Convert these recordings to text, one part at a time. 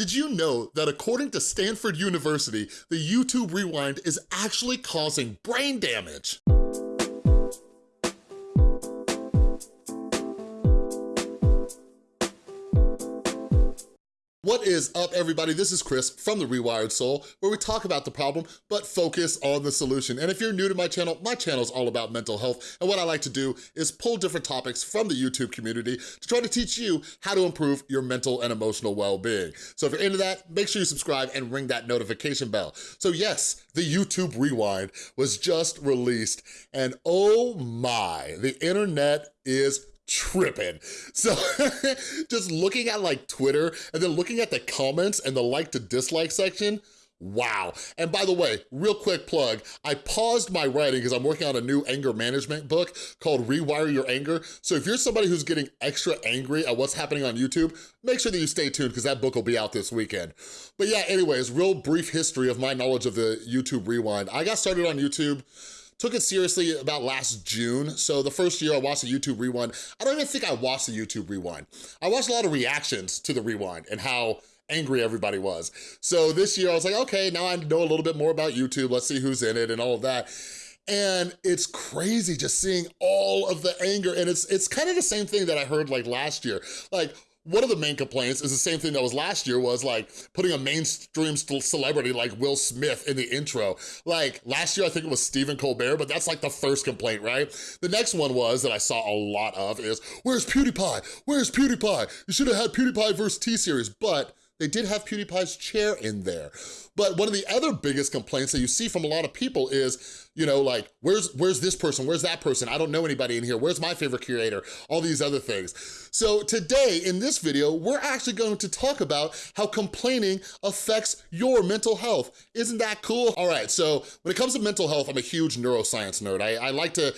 Did you know that according to Stanford University, the YouTube Rewind is actually causing brain damage? What is up, everybody? This is Chris from The Rewired Soul, where we talk about the problem, but focus on the solution. And if you're new to my channel, my channel is all about mental health, and what I like to do is pull different topics from the YouTube community to try to teach you how to improve your mental and emotional well-being. So if you're into that, make sure you subscribe and ring that notification bell. So yes, the YouTube Rewind was just released, and oh my, the internet is tripping. So just looking at like Twitter and then looking at the comments and the like to dislike section, Wow. And by the way, real quick plug, I paused my writing because I'm working on a new anger management book called Rewire Your Anger. So if you're somebody who's getting extra angry at what's happening on YouTube, make sure that you stay tuned because that book will be out this weekend. But yeah, anyways, real brief history of my knowledge of the YouTube Rewind. I got started on YouTube took it seriously about last June. So the first year I watched the YouTube Rewind, I don't even think I watched the YouTube Rewind. I watched a lot of reactions to the Rewind and how angry everybody was. So this year I was like, okay, now I know a little bit more about YouTube. Let's see who's in it and all of that. And it's crazy just seeing all of the anger. And it's it's kind of the same thing that I heard like last year. Like, one of the main complaints is the same thing that was last year was like putting a mainstream celebrity like Will Smith in the intro. Like last year, I think it was Stephen Colbert, but that's like the first complaint, right? The next one was that I saw a lot of is, where's PewDiePie? Where's PewDiePie? You should have had PewDiePie versus T-Series, but they did have PewDiePie's chair in there. But one of the other biggest complaints that you see from a lot of people is, you know, like, where's, where's this person? Where's that person? I don't know anybody in here. Where's my favorite curator? All these other things. So today, in this video, we're actually going to talk about how complaining affects your mental health. Isn't that cool? All right, so when it comes to mental health, I'm a huge neuroscience nerd. I, I like to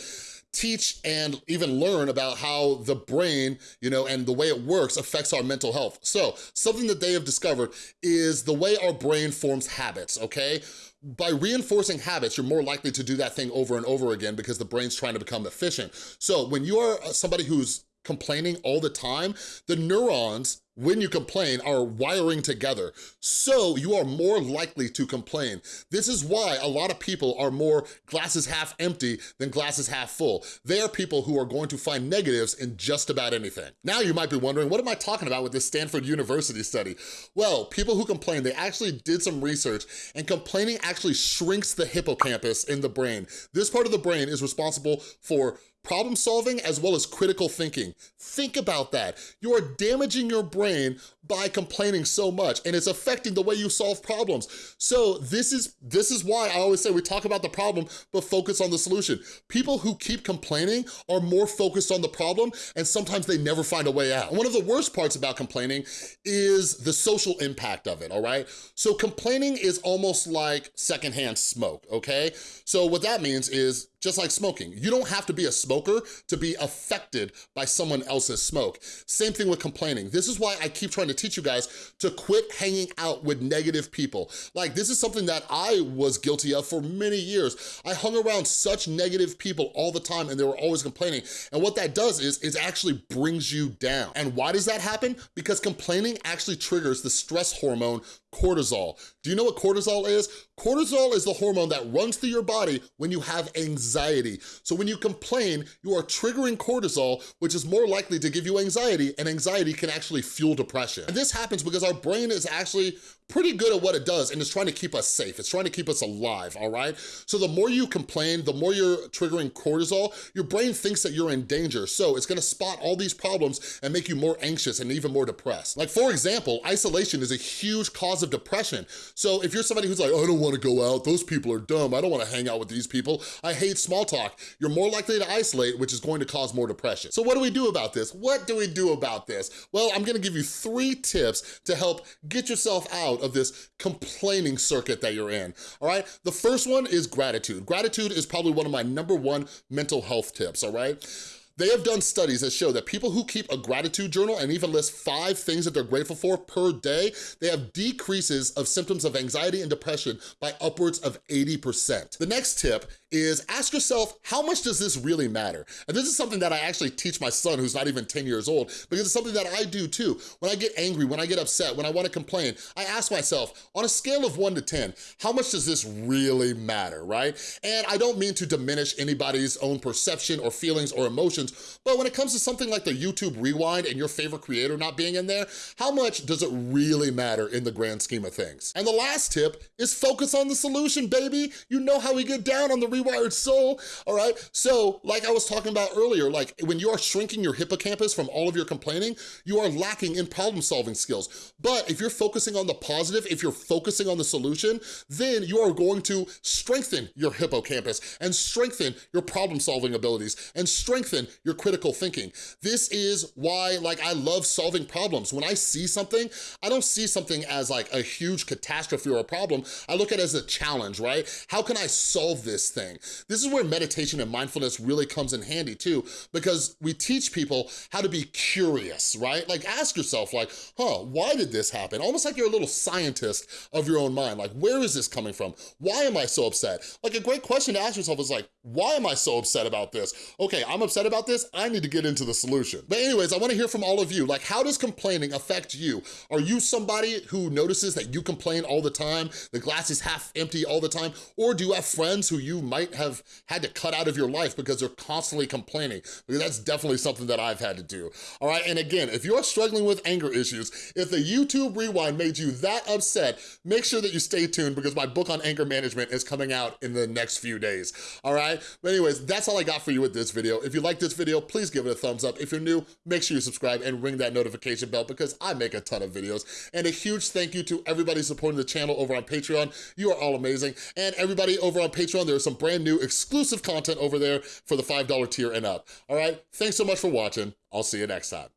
teach and even learn about how the brain, you know, and the way it works affects our mental health. So something that they have discovered is the way our brain forms habits, okay? By reinforcing habits, you're more likely to do that thing over and over again because the brain's trying to become efficient. So when you are uh, somebody who's complaining all the time, the neurons when you complain are wiring together. So you are more likely to complain. This is why a lot of people are more glasses half empty than glasses half full. They are people who are going to find negatives in just about anything. Now you might be wondering, what am I talking about with this Stanford University study? Well, people who complain, they actually did some research and complaining actually shrinks the hippocampus in the brain. This part of the brain is responsible for problem solving as well as critical thinking. Think about that. You are damaging your brain by complaining so much and it's affecting the way you solve problems. So this is, this is why I always say we talk about the problem but focus on the solution. People who keep complaining are more focused on the problem and sometimes they never find a way out. one of the worst parts about complaining is the social impact of it, all right? So complaining is almost like secondhand smoke, okay? So what that means is just like smoking. You don't have to be a smoker to be affected by someone else's smoke. Same thing with complaining. This is why I keep trying to teach you guys to quit hanging out with negative people. Like this is something that I was guilty of for many years. I hung around such negative people all the time and they were always complaining. And what that does is, it actually brings you down. And why does that happen? Because complaining actually triggers the stress hormone cortisol. Do you know what cortisol is? Cortisol is the hormone that runs through your body when you have anxiety. So when you complain, you are triggering cortisol, which is more likely to give you anxiety, and anxiety can actually fuel depression. And this happens because our brain is actually pretty good at what it does and it's trying to keep us safe. It's trying to keep us alive, all right? So the more you complain, the more you're triggering cortisol, your brain thinks that you're in danger. So it's gonna spot all these problems and make you more anxious and even more depressed. Like for example, isolation is a huge cause of depression. So if you're somebody who's like, I don't wanna go out, those people are dumb, I don't wanna hang out with these people, I hate small talk, you're more likely to isolate, which is going to cause more depression. So what do we do about this? What do we do about this? Well, I'm gonna give you three tips to help get yourself out of this complaining circuit that you're in, all right? The first one is gratitude. Gratitude is probably one of my number one mental health tips, all right? They have done studies that show that people who keep a gratitude journal and even list five things that they're grateful for per day, they have decreases of symptoms of anxiety and depression by upwards of 80%. The next tip is ask yourself, how much does this really matter? And this is something that I actually teach my son who's not even 10 years old because it's something that I do too. When I get angry, when I get upset, when I wanna complain, I ask myself, on a scale of one to 10, how much does this really matter, right? And I don't mean to diminish anybody's own perception or feelings or emotions, but when it comes to something like the YouTube Rewind and your favorite creator not being in there, how much does it really matter in the grand scheme of things? And the last tip is focus on the solution, baby. You know how we get down on the rewired soul, all right? So like I was talking about earlier, like when you are shrinking your hippocampus from all of your complaining, you are lacking in problem solving skills. But if you're focusing on the positive, if you're focusing on the solution, then you are going to strengthen your hippocampus and strengthen your problem solving abilities and strengthen your critical thinking. This is why like I love solving problems. When I see something, I don't see something as like a huge catastrophe or a problem. I look at it as a challenge, right? How can I solve this thing? This is where meditation and mindfulness really comes in handy too, because we teach people how to be curious, right? Like ask yourself like, huh, why did this happen? Almost like you're a little scientist of your own mind. Like, where is this coming from? Why am I so upset? Like a great question to ask yourself is like, why am I so upset about this? Okay, I'm upset about this, I need to get into the solution. But anyways, I wanna hear from all of you. Like, how does complaining affect you? Are you somebody who notices that you complain all the time, the glass is half empty all the time, or do you have friends who you might have had to cut out of your life because they're constantly complaining? Because that's definitely something that I've had to do, all right? And again, if you're struggling with anger issues, if the YouTube Rewind made you that upset, make sure that you stay tuned because my book on anger management is coming out in the next few days, all right? But anyways, that's all I got for you with this video. If you like this video, please give it a thumbs up. If you're new, make sure you subscribe and ring that notification bell because I make a ton of videos. And a huge thank you to everybody supporting the channel over on Patreon. You are all amazing. And everybody over on Patreon, there's some brand new exclusive content over there for the $5 tier and up, all right? Thanks so much for watching. I'll see you next time.